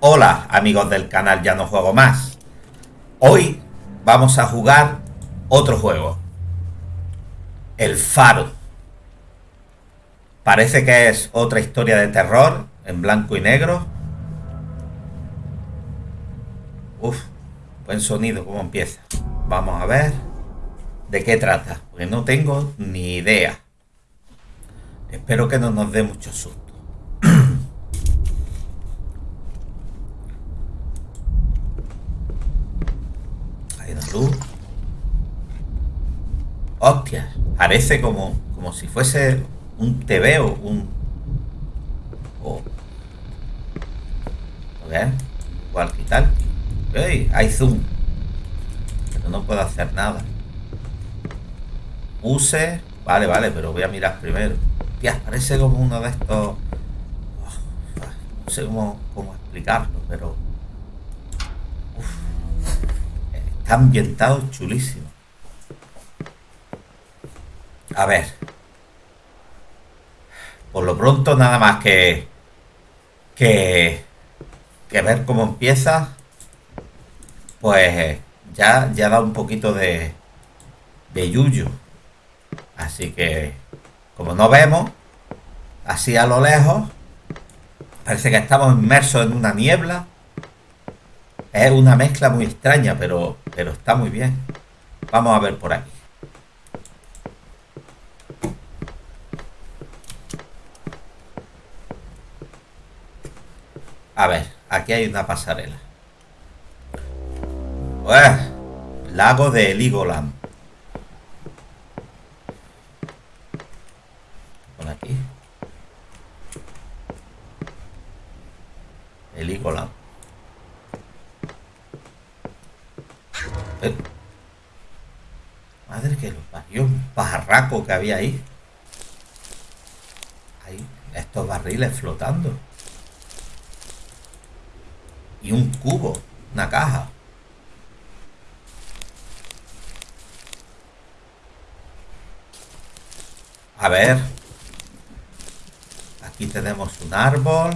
Hola amigos del canal Ya no juego más. Hoy vamos a jugar otro juego. El Faro. Parece que es otra historia de terror en blanco y negro. Uf, buen sonido, cómo empieza. Vamos a ver de qué trata, porque no tengo ni idea. Espero que no nos dé mucho susto. Hostia, parece como, como si fuese un TV o un... O... ¿Ves? Igual que tal. ¡Ey! Hay zoom. Pero no puedo hacer nada. Use... Vale, vale, pero voy a mirar primero. Hostia, parece como uno de estos... No sé cómo, cómo explicarlo, pero... Está ambientado chulísimo. A ver. Por lo pronto nada más que... Que... Que ver cómo empieza. Pues ya, ya da un poquito de... De yuyu. Así que... Como no vemos... Así a lo lejos... Parece que estamos inmersos en una niebla. Es una mezcla muy extraña, pero, pero está muy bien. Vamos a ver por aquí. A ver, aquí hay una pasarela. lago de Ligoland. Por aquí. Heligoland. Madre que lo parió, un pajarraco que había ahí. Ahí, estos barriles flotando. Y un cubo, una caja. A ver. Aquí tenemos un árbol.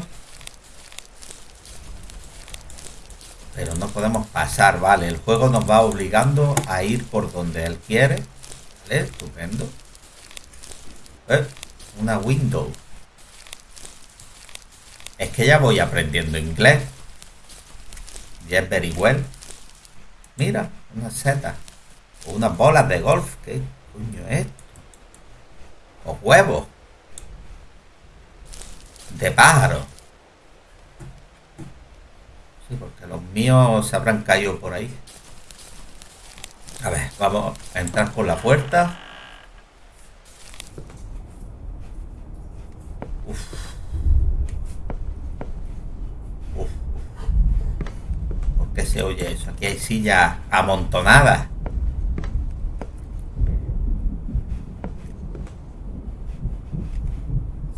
Pero no podemos pasar, vale. El juego nos va obligando a ir por donde él quiere. Vale, estupendo. Eh, una window. Es que ya voy aprendiendo inglés. Yes, very well. Mira, una seta. O unas bolas de golf. ¿Qué coño es esto? O huevos. De pájaro porque los míos se habrán caído por ahí. A ver, vamos a entrar por la puerta. Uf. Uf. ¿Por qué se oye eso? Aquí hay sillas amontonadas.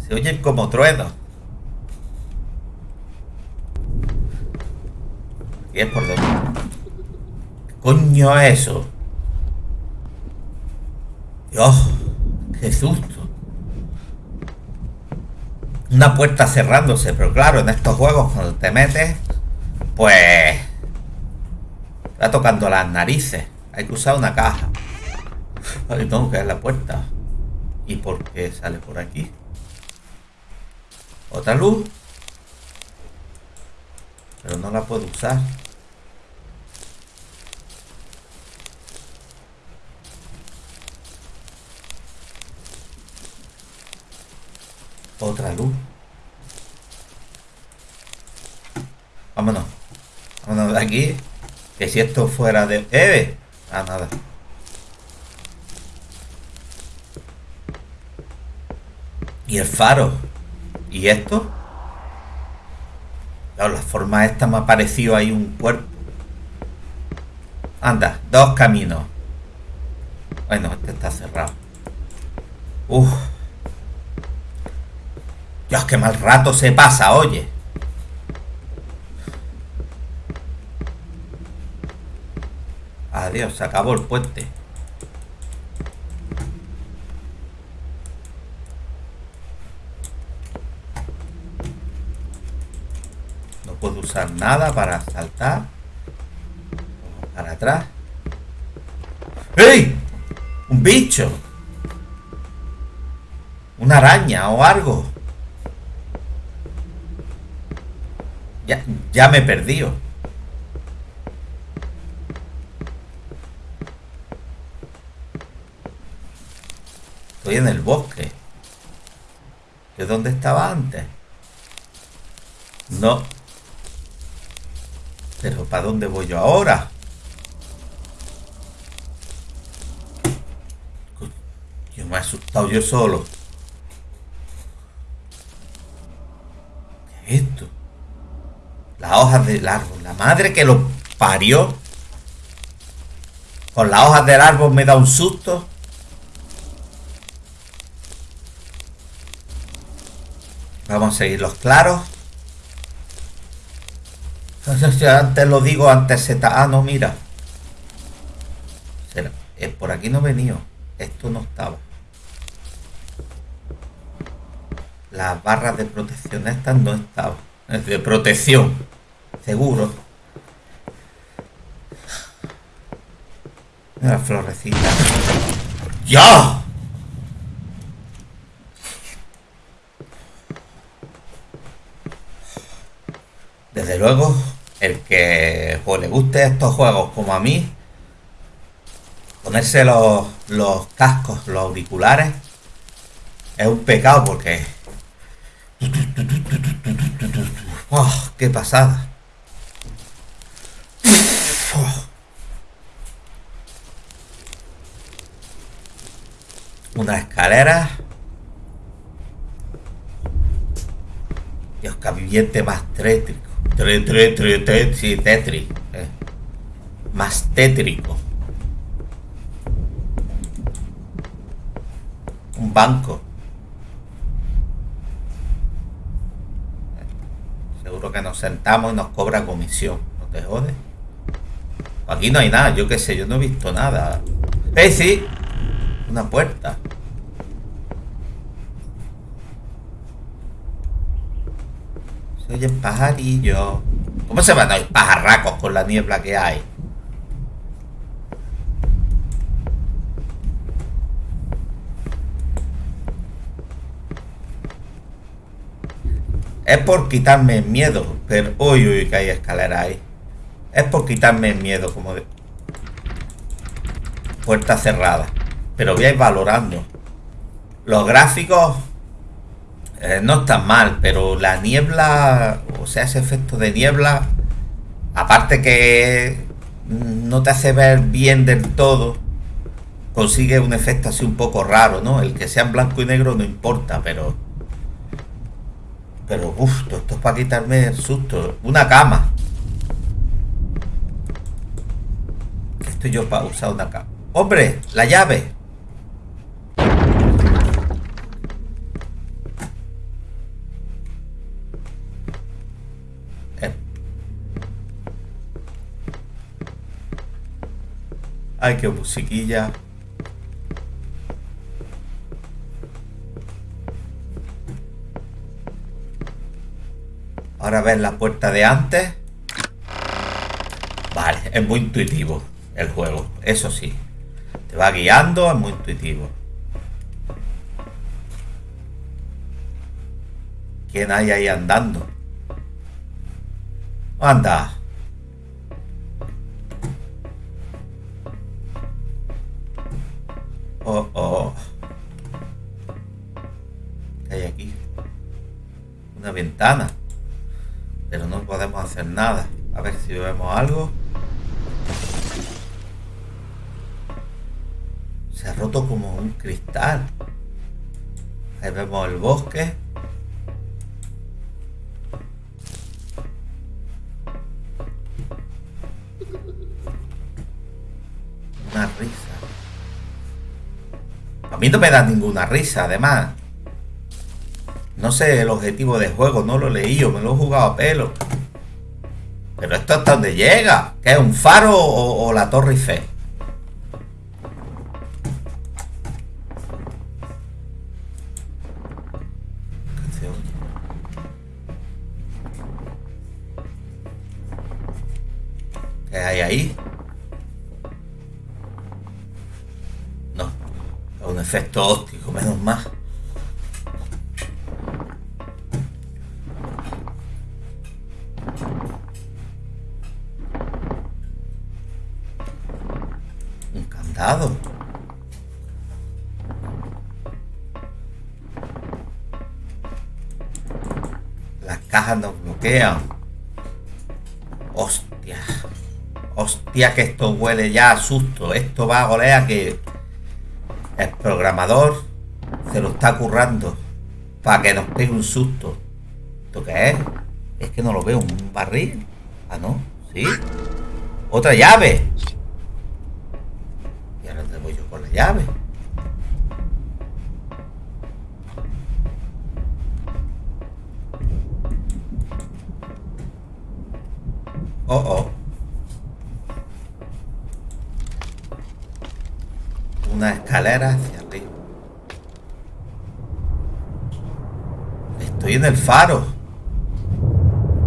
Se oyen como truenos. Y es por. ¿Qué coño es eso? Dios, qué susto. Una puerta cerrándose, pero claro, en estos juegos cuando te metes, pues... Está tocando las narices. Hay que usar una caja. Vale, tengo que la puerta. ¿Y por qué sale por aquí? ¿Otra luz? Pero no la puedo usar. Otra luz. Vámonos. Vámonos de aquí. Que si esto fuera de... ¡Eh! Ah, nada. Y el faro. ¿Y esto? la forma esta me ha parecido ahí un cuerpo. Anda, dos caminos. Bueno, este está cerrado. Uf. Dios, qué mal rato se pasa, oye. Adiós, se acabó el puente. usar nada para saltar. Para atrás. ¡Ey! ¡Un bicho! Una araña o algo. Ya, me he perdido. Estoy en el bosque. ¿De dónde estaba antes? No. Pero ¿para dónde voy yo ahora? Yo me he asustado yo solo. ¿Qué es esto? Las hojas del árbol. La madre que lo parió. Con las hojas del árbol me da un susto. Vamos a seguir los claros. Antes lo digo, antes se Ah, no, mira. Eh, por aquí no venido. Esto no estaba. Las barras de protección estas no estaban. De protección. Seguro. La florecita. ¡Ya! Desde luego, el que pues, le guste estos juegos como a mí, ponerse los, los cascos, los auriculares, es un pecado porque... ¡Oh, ¡Qué pasada! Una escalera. Dios, que más tétrico. Tre, tre, tetri. Eh. Más tétrico. Un banco. Seguro que nos sentamos y nos cobra comisión. ¿No te jode? Aquí no hay nada, yo qué sé, yo no he visto nada. ¡Eh, sí! Una puerta. Se oyen pajarillos. ¿Cómo se van a ir pajarracos con la niebla que hay? Es por quitarme el miedo. Pero, uy, uy, que hay escalera ahí. Es por quitarme el miedo, como de... Puerta cerrada. Pero voy a ir valorando. Los gráficos eh, no están mal, pero la niebla, o sea, ese efecto de niebla, aparte que no te hace ver bien del todo, consigue un efecto así un poco raro, ¿no? El que sea blanco y negro no importa, pero... Pero, uff, esto es para quitarme el susto. Una cama. Estoy yo para usar una cama. ¡Hombre! ¡La llave! Ay, qué musiquilla. Ahora ves la puerta de antes. Vale, es muy intuitivo el juego, eso sí. Te va guiando, es muy intuitivo. ¿Quién hay ahí andando? Anda. Pero no podemos hacer nada. A ver si vemos algo. Se ha roto como un cristal. Ahí vemos el bosque. Una risa. A mí no me da ninguna risa, además. No sé el objetivo del juego, no lo he leído, me lo he jugado a pelo. Pero esto hasta donde llega. ¿Qué es un faro o, la Torre Eiffel? ¿Qué hay ahí? No, es un efecto óptico, menos más. Las cajas nos bloquean. Hostia. Hostia, que esto huele ya a susto. Esto va a golear que el programador se lo está currando para que nos pegue un susto. ¿Esto qué es? Es que no lo veo. ¿Un barril? Ah, no. ¿Sí? Otra llave. Y ahora te voy yo con la llave. Oh, oh. Una escalera hacia arriba. Estoy en el faro.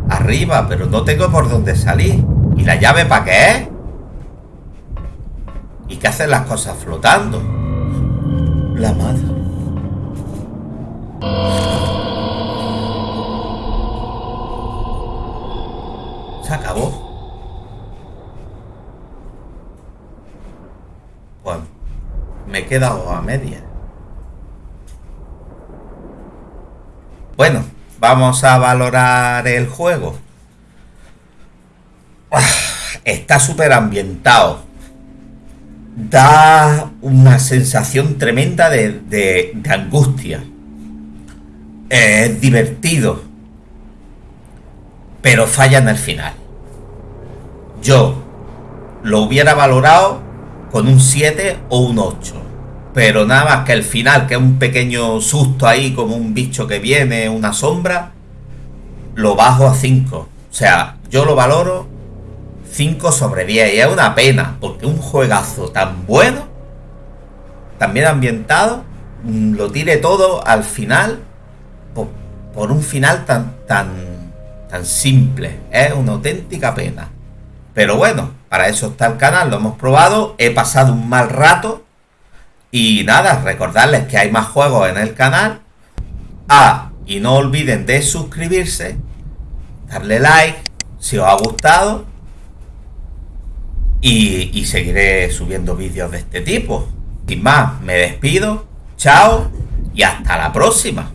Arriba, pero no tengo por dónde salir. ¿Y la llave para qué es? ¿Y qué hacen las cosas flotando? La madre. Se acabó. Pues me he quedado a media. Bueno, vamos a valorar el juego. Ah, Está súper ambientado. Da una sensación tremenda de, de- de angustia. Es divertido. Pero falla en el final. Yo lo hubiera valorado con un 7 o un 8. Pero nada más que el final, que es un pequeño susto ahí, como un bicho que viene, una sombra, lo bajo a 5. O sea, yo lo valoro 5 sobre 10. Y es una pena, porque un juegazo tan bueno, tan bien ambientado, mm, lo tire todo al final por, por un final tan, tan, tan simple. Es una auténtica pena. Pero bueno, para eso está el canal, lo hemos probado, he pasado un mal rato. Y nada, recordarles que hay más juegos en el canal. Ah, y no olviden de suscribirse, darle like si os ha gustado. Y, seguiré subiendo vídeos de este tipo. Sin más, me despido. Chao y hasta la próxima.